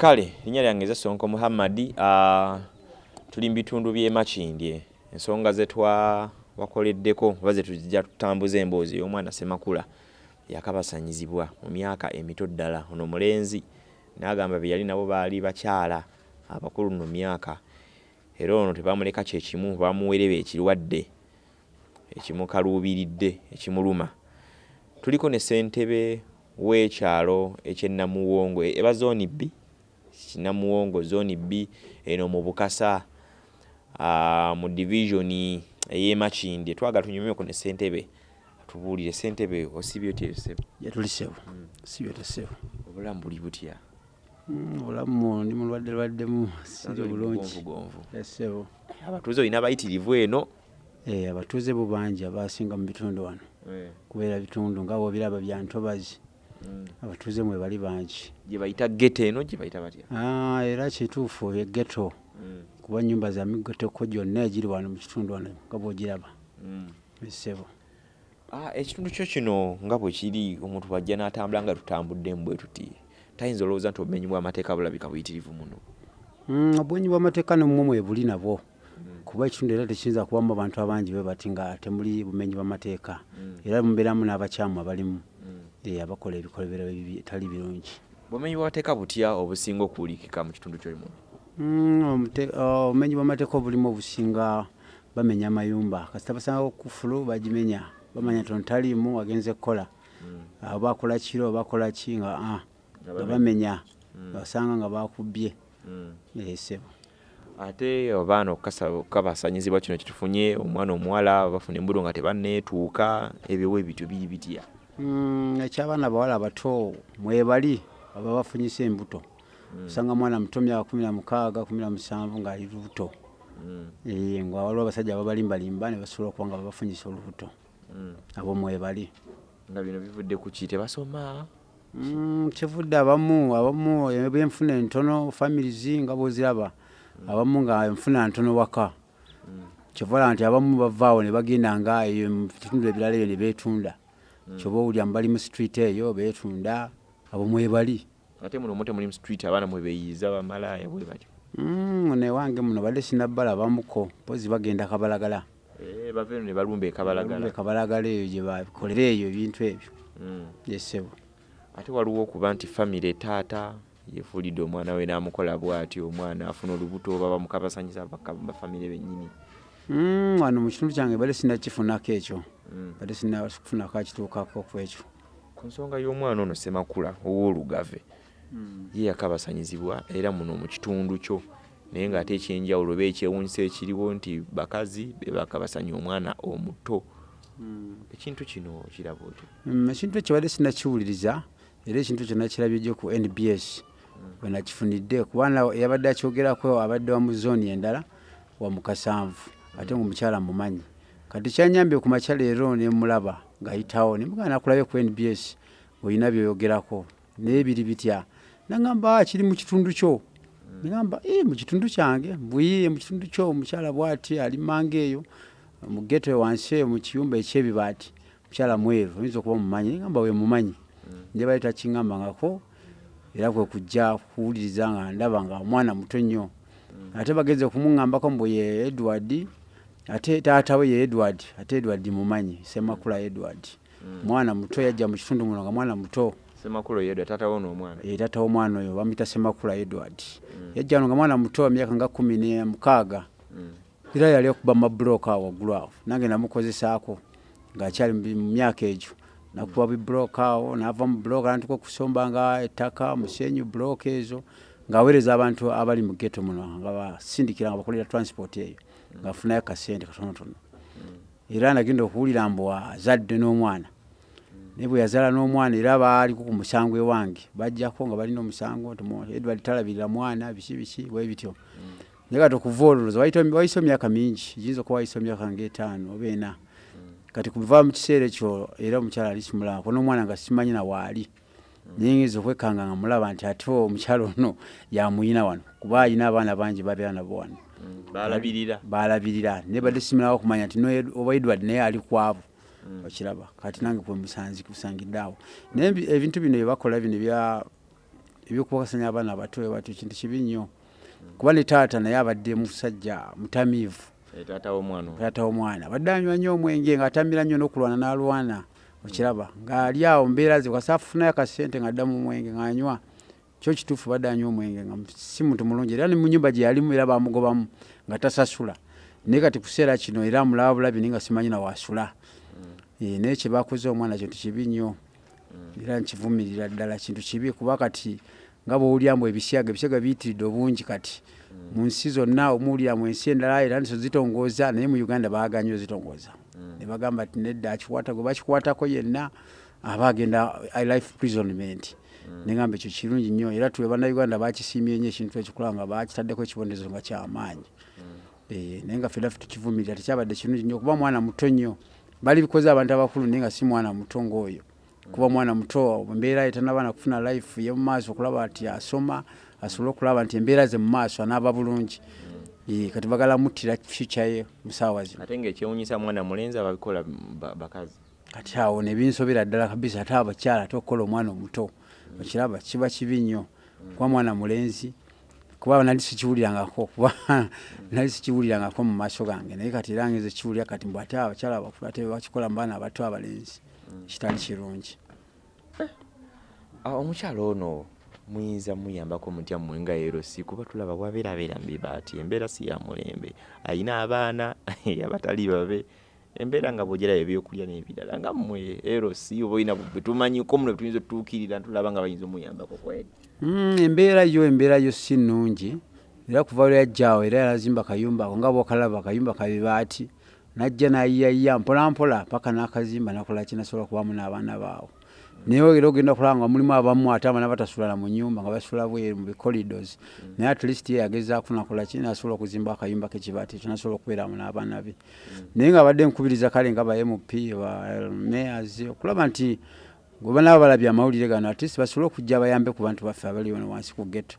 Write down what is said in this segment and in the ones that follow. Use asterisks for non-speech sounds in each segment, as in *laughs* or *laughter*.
kale linnya lyange eza sonko muhammadi uh, tuli mu bitundu by'e makindye. Ensonga zetwa wakoleddeko oba zetujja tutambuza emboozi ey'omwana semakula yakabasanyizibwa mu myaka emito ddala. Ono mulenzi n'agamba bye yali nabo baali bakyala abakulu nno myaka. Era ono tebamuleka kyekimu bamuwereba ekirwadde ekimukaluubiridde ekimuluma. Tuliko ne ssentebe w'ekyalo ekyennamuwongo eba zooni bbi kinamuwongo zooni bbi eno mu bukasa uh, mu divisioni ey'emakindye twaga tunyumyeko ne ssentebe tubuulire ssentebe osibye otya ssebo yatulisewo sibyo tesebo obulamu buli butya? Obulamu ndi mulwadde lwaddemu siri bulungi. gonvu. Esebo abatuuze olina abayitirivu eno? Abatuuze bo bangi abasinga mu bitundu wano. Kubeera bitundu nga bwobiraba bya ntobazi abatuuze mwe bali bangi. Gye bayita gete eno gye bayita batya? Ah, era kituufu egeto kuba nyumba za migoteko gyonna egiri wano mu kitundu wano nga bwogiraba. Esebo Ah, ekitundu kyo kino nga bwe kiri omuntu bwajja n'atambula nga tutambuddemu bwe tuti tayinza olowooza nti obumenyi bw'amateeka bulabika buyitirivu muno? Mm, obwenyi bw'amateeka nomumwe mwebuli nabwo. Kuba ekitundu era tekiyinza kubamu abantu abangi bwe bati nga temuli bumenyi bw'amateeka. Era mubeeramu n'abakyamu abalimu abakola ebikolebero ebitali birungi. Bumenyi bw'amateeka butya obusinga okuwulikika mu kitundu kyolimu Mm, obumenyi bw'amateeka obulimu obusinga bamenya amayumba. Kasita basanga kufulu bagimenya. Bamanya tono taliimu agenze kukola. Oba akola kiro oba akola ki nga ah, nga bamenya. basanga nga bakubbye esebo ate abaana okukabasanyizibwa kino kitufunye omwana omuwala bafuna embudo nga tebanneetuuka ebyo we bityo biri bitya Mm, ekyabaana abawala abato mwebali aba bafunyisa embuto. Osanga mwana muto myaka kumi na mukaaga kumi na musanvu ng'ali lubuto. Eh, nga waliwo abasajja ababalimbalimba ne basobola okuba nga babafunyisa olubuto. Abo mwebali. Nga bino bivudde ku ki tebasoma Mm, kivudde abamu abamu ebyenfuna entono families nga bwoziraba abamu nga enfuna ntono waka. Kyovala nti abamu bavaawo ne bagenda nga eyo mu bitundu ebirala eyo ne beetunda kyoba owulira mu bali mu street eyo beetunda abo mwebali ate muno muti mulimu street abaana mwe beeyiza bamalaaya bwe batyo. Mm, newange muno badde sinabbala bamuko mpozi bagenda kabalagala. Eh, bava eno ne balumba ekabalagala kabalagala. Eyo gye bakolera eyo ebintu ebyo. Mm. yesebo ate waliwo okuba nti famire taata yefuulidde omwana we n'amukola bw'atyo omwana afuna olubuto oba bamukabasanyisa bafamire bennyini. Mm, wano mu kitundu kyange badde sinakifunako ekyo. Mm. badde sinakufunako akituukako ku ekyo. Ku nsonga y'omwana ono semakula ow'olugave ye yakabasanyizibwa era muno mu kitundu kyo. Naye ng'ate ekyenjawulo oba ekyewuunyisa ekiriwo nti bakazi be bakabasanya omwana omuto. Ekintu kino kiraba otyo? Mm, ekintu ekyo badde sinakiwuliriza era ekintu ekyo nakirabye gyo ku nbs bwe nakifunidde kubana yabadde akyogerako abadde wa mu zooni endala wa mukasanvu ate ngaomukyala mumanyi kati kyanyambye ku makya leero nemulaba ng'ayitawo nemugana nakulabye ku nbs olina byoyogerako. Naye biri bitya? Nagamba "Ah, kiri mu kitundu kyo. Negamba "Eh, mu kitundu kyange mbuyiye mu kitundu kyo omukyala bwati ali manga eyo mu geto wansi mu kiyumba ekyebibaati. Mukyala mweru oyinza okuba mumanyi negamba we mumanyi. Naye bali takiŋŋambangako era kwe kujja kuwuliriza nga ndaba nga omwana muto nnyo. Ate bagenze okumuŋŋambako mbu ye edward ate taata we ye edward ate edward mumanyi semakula edward. Mwana muto yajja mu kitundu muno nga mwana muto. Taata w'omwana oyo bamuyita semakula edward. Yajja wano nga mwana muto wa myaka nga kumi ne mukaaga era yali okuba mabulooka awo waggulu awo. Nange namukozesaako ng'akyali mu myaka egyo. Nakuba bibulooka awo naava mu bulooka natuka okusomba nga ettaka musenyu bulooka ezo ng'aweereza abantu abali mu geto muno nga basindikira nga bakolera transport eyo ng'afunayo kasente katonotono era nagenda okuwulira mbu azadde n'omwana. Naye bwe yazaala n'omwana era baaliko ku musango ewange bajjako nga balina omusango edward talabirira mwana biki biki bwe bityo. Naye kati okuva olwo wayise emyaka mingi giyinza okuba wayise emyaka ngaetaano oba ena. Kati kuva mu kiseera ekyo era omukyala ali kimulaba ko n'omwana nga simanyi na waali naye ngeza okwekanga nga mulaba nti ate omukyala ono yamuyina wano kuba ayina abaana bangi babeera nabo wano balabirira balabirira naye badde simirawo okumanya nti oba edward naye ali kwabo okiraba. Kati nange kwe musanzi kusangidde awo. Naye ebi- ebintu bino byebakola bino ebyokubakasanya abaana abato batyo kintu kibi nnyo. Kuba ne taata naye abadde musajja mutamiivu. Taata w'omwana abadde anywa nnyo omwenge ng'atamira nnyo n'okulwana n'alwana. Okiraba. Ng'ali awo mbeera ze kasa afunayo akasente ng'adda mu mwenge ng'anywa kyo kituufu badde anywa omwenge nga si muntu mulungi era ne mu nyumba gye yalimu era bamugobamu nga tasasula. Naye kati kuseera kino era mulaba bulabi naye nga simanyi nawaasula Eh, naye kye bakoze omwana kintu kibi nnyo. Era nkivumirira ddala kintu kibi kuba kati nga bwowulyamu ebisyaga ebisyaga biyitiridde obungi kati. Mu nsi zonna omuwulira mu ensi endala era niso zitongooza naye mu uganda baaganye ozitongooza ne bagamba ti nedda akikwata gwe bakikwatako yenna aba agenda i life prisonment negamba ekyo kirungi nnyo. Era tuwe bannayuganda bakisiimye nnyo ekintu ekikola nga bakitaddeko ekibonerezo nga kyamaanyi Eh, naye nga ffe ffe tukivumirira tekyabadde kirungi nnyo kuba mwana muto nnyo. Bali bikoze abantu abakulu naye nga si mwana muto ng'oyo. Kuba mwana muto embeera ye tanabaana kufuna life ye mu maaso okulaba nti asoma asobole okulaba nti embeera ze mu maaso anaaba bulungi. Eh, kati bagala muttira future ye mu ssaawa zino. Ate ngaekyewunyisa mwana mulenzi ababikola ba- bakazi. Kati awo nebinsobera ddala kabisa ate abakyala ate okukola omwana omuto okiraba kiba kibi nnyo. Kuba mwana mulenzi kuba nali sikiwulirangako kuba *laughs* nali sikiwulirangako mu maaso gange. Naye kati era ngeze kiwulira kati mbw ate abakyala abakulu ate bakikola mu baana abato abalenzi kitali kirungi. Ah, omukyalo ono muyinza muyambako mutya mmwe nga erosi kuba tulaba bwabeerabeera mbiba ati embeera si ya mulembe. Ayina abaana *laughs* abatali babe embeera nga bwogerayo ebyokulya n'ebirala nga mmwe erosi oba oyina betumanyiko muno betuyinza otutuukirira tulaba nga bayinza omuyambako kweri Mm, embeera yo embeera yo si nnungi. Era kuva lwe yajjaawo era yazimba kayumba ako nga bwokalaba kayumba kabibaati najja nayiyayiya mpolampola paka n'akazimba nakola kinasobola kubamu n'abaana baawo naye era ogenda okulaba nga mulimu abamu ate abaana batasulana mu nyumba nga basula bweru mu bicoridos naye at least ye yagezaako nakola ki? Nasobola okuzimba akayumba kekibaati ekyo nasobola okubeeramu n'abaana be. Naye nga abadde nkubiriza kale nga ba mp ba mayors okulaba nti goba nabo balabye amawulire gano atleast basobole okujja bayambe ku bantu baffe abali wano wansi ku geto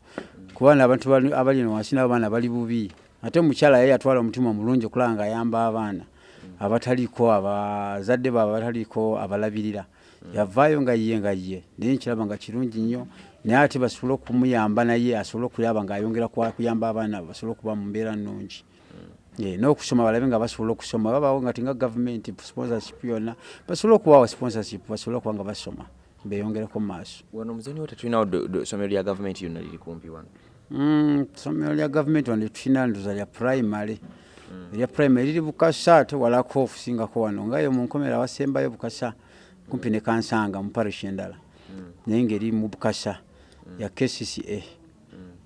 kuba n'abantu bali- abali wano wansi nabo baana bali bubi. Ate omukyala ye yatwala omutima omulungi okulaba nga ayamba abaana abataliko abazadde baabwe abataliko abalabirira yavaayo nga ye nga ye naye nkiraba nga kirungi nnyo. Naye ate basobole okumuyamba naye asobole okulaba ngaayongera kuyamba abaana basobole okuba mu mbeera nnungi. Eh, n'okusoma balabe nga basobola okusoma babaawo nga tinga gavumenti sponsorship yonna basobole okubawa sponsorship basobole okuba nga basoma beeyongereko mu maaso. Wano muzoni wo tetulinawo essomero lya gavumenti yonna liri kumpi wano? Mm, ssomero lya gavumenti wano tulina ndoza lya primary. Erya primary liri bukasa ate walako okusingako wano ngayo mu nkomera awasembayo bukasa kumpi ne kansanga mu parish endala. Naye ngaeri mu bukasa ya kcca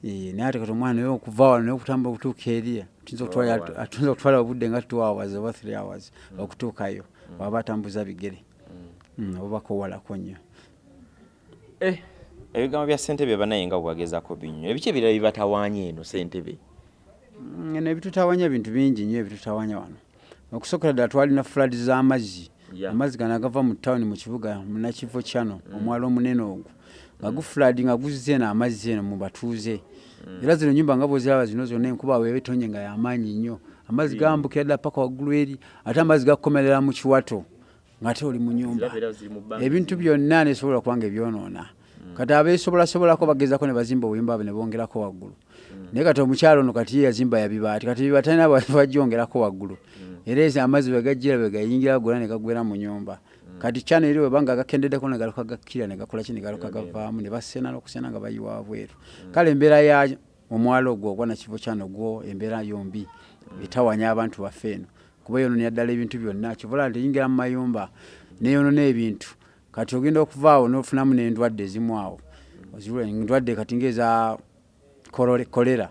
Eh, naye ate kati omwana yo okuva wano naye okutambula okutuuka eriya tuyinza okutwala- atunza obudde nga two hours oba three hours okutuukayo waba atambuza bigere. Mm, obako owalako nnyo. Eh, ebigambo bya ssentebe banaye nga bwagezako binnyo ebiki ebirala bibatawaanya eno ssentebe? Mm, eno ebitutawanya bintu bingi nnyo ebitutawanya wano. Okusookera ddala twalina fuladi z'amazzi. Amazzi gano agava mu tawuni mu kibuga munakivo kyano omwalo omunene ogwo. Nga gufuladi nga guzze eno amazzi eno mu batuuze. Era zino nyumba nga bwoziraba zino zonna enkuba webetonye nga yamaanyi nnyo. Amazzi gambukira ddala paka waggulu eri ate amazzi gakukomerera mu kiwato ng'ate oli mu nyumba. Ebintu byonna nesobola kubanga ebyonoona kati abesobolasobolako bagezako ne bazimba obuyumba bwe ne bongerako waggulu. Naye kati omukyalo ono kati ye yazimba yabibaati kati bibaati alina bajyongerako waggulu. Era ezi amazzi bwe gajjira bwe gayingira gonna ne gagwera mu nyumba kati kyano eri webanga gakendeddeko ne galuka gakkira ne gakola ki ne galuka gavaamu ne basena n'okusena nga bayiwa wabweru kale embeera ya omwalo ogwo ogwa nakivo kyano gwo embeera yombi etawanya abantu baffe eno. Kuba yononera ddala ebintu byonna. Kivola nti eyingira mu mayumba neyonona ebintu kati ogenda okuvaawo nofunamu n'endwadde ezimu awo endwadde kati ngaeza kolera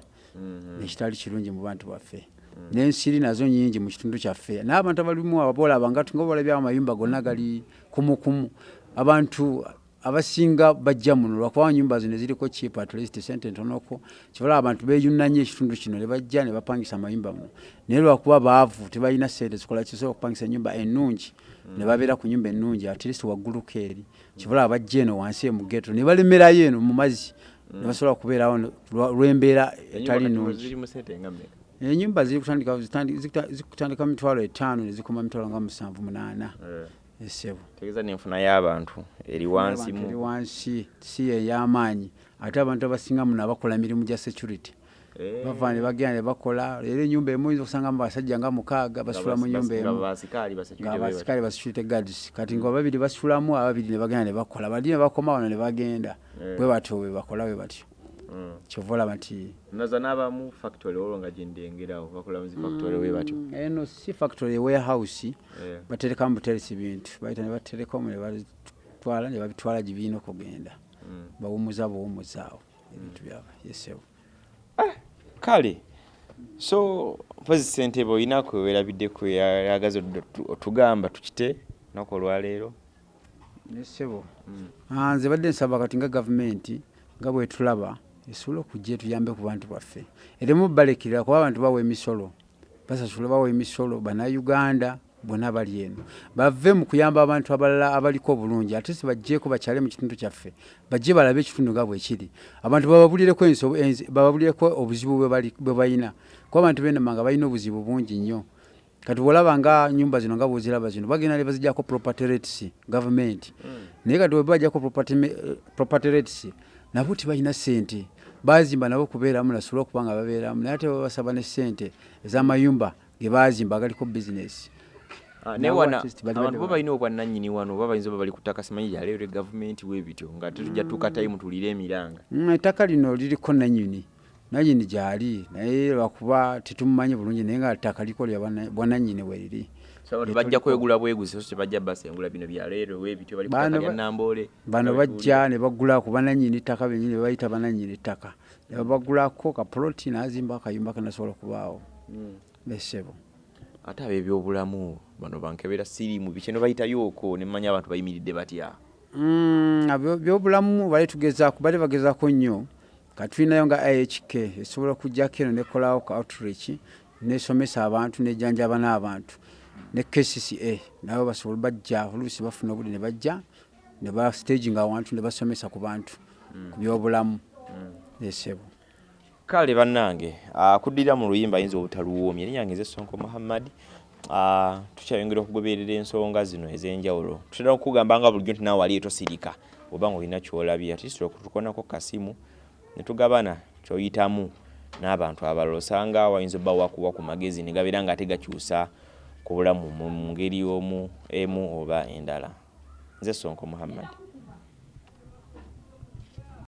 ekitali kirungi mu bantu baffe. N'ensiri nazo nyingi mu kitundu kyaffe. N'abantu abalimu ababolaba nga nga balabyawo amayumba gonna gali kumukumu abantu abasinga bajja muno lwakuba nyumba zino ziriko chip at least sente ntonoko kibalaba abantu beyunanye ekitundu kino ne bajja ne bapangisa amayumba muno naye lwakuba baavu tebalina sente zikola kisobola okupangisa ennyumba ennungi ne babeera ku nyumba ennungi at least wagguluko eri. Kibalaba bajja eno wansi emu geto ne balemerayo eno mu mazzi. Ne basobola okubeerawo ne- lwa- lw'embeera etali mmeka? Enyumba ziri kutandika zikutandika mitwalo etaano ne zikoma mitwalo nga musanvu munaana. Eh, esebo tegeeza n'enfuna y'abantu eri wansi Abantu eri mu wansi si ey'amaanyi ate abantu abasinga muno abakola mirimu gya security. Eh, bava ne bagenda ne bakola. Era enyumba emu oyinza okusangamu basajja nga mukaaga basula mu nga nyumba nga emu. basikaali ba security bwe bati. ngaabasikale ba security guards. Kati nga babiri basulamu ababiri ne bagenda ne bakola. Bali ne bakoma wano ne bagenda. Eh. bwe batyo bwe bakola bwe batyo. Kyova olaba nti naza n'abamu factory olwo nga gyendengerawo bakola muzi factory bwe batyo. Eno si factory warehouse. Eh. baterekamu buteresi bintu bayita ne baterekamu ne babitwala ne babitwala gye birina okugenda. Mm. bawumuza buwumuzaawo ebintu byabwe. Yesewo kale. So mpozi ssentebe olina kwewerabidde kweyagaza otugamba tukite naku olwaleero? Nesebo Mm. Ah, nze badde nsaba kati nga gavumenti nga bwetulaba esobole okujja etuyambe ku bantu baffe. Eremu balekirira kuba abantu bawa emisolo. Basasula bawa emisolo bannayuganda bonna bali eno. Bave mu kuyamba abantu abalala abaliko obulungi ate si bajjeeko bakyale mu kitundu kyaffe. Bajje balabe ekitundu nga bwe kiri. Abantu bababulireko bababulireko obuzibu bwe bali- bwe balina kuba abantu benamanga balina obuzibu bungi nnyo. Kati bwolaba nga nyumba zino nga bwoziraba zino bagenda ne bazijjako property rates gavumenti naye kati webajjako property eh, rates nabo tibalina ssente bazimba nabo kubeeramu nasobola okuba nga babeeramu. Naye ate babasaba ne ssente ez'amayumba ge bazimba agaliko bizinesi Ah, naye wana abantu bo balina obwannannyini wano oba bayinza oba bali ku ttaka simanyi lyaleero gavumenti bwebityo nga tetujja tuka tayimu tulire emiranga. Mm, ettaka lino liriko nanyini nanyini gyali naye lwakuba tetumumanyi bulungi naye nga ttaka liko lya bwana- bwananyini weriri abantu Lye bajja kwegula bweguzi so tebajja basengula bino byaleero bwebityo bali ku Bano bajja ne bagulako bananyini ttaka benyini bebayita bananyini ttaka. Ne babagulako kapoloti nazimba akayumba kanasobola okubaawo. Besebo ate ab'ebyobulamu bano bankebera siriimu bikino bayitayo okwo ne mmanya abantu bayimiridde batya? Mm, abyo- byobulamu bali tugezaako bali bagezaako nnyo. Katulinayo nga ihk esobola okujjako eno nekolawo ka outreach nesomesa abantu nejjanjaba n'abantu ne kcca nabo basobola bajja oluusi bafuna obudde ne bajja ne bastaginga awantu ne basomesa ku bantu ku byobulamu. Esebo kale bannange ah, kuddira mu luyimba ayinza obutaluwoomye. Erinnya nge nze sonko muhammad Ah, tukyayongera okugoberera ensonga zino ez'enjawulo. Tutera okugamba nga bulijjo nti naawe wali etosirika oba nga olina kyolabye. Ati tusobola okutukonako kasimu ne tugabana kyoyitamu n'abantu abalala osanga wayinza obba wakuwa ku magezi ne gabeera nga ate gakyusa ku bulamu mu ngeri omu emu oba endala. Nze sonko muhammad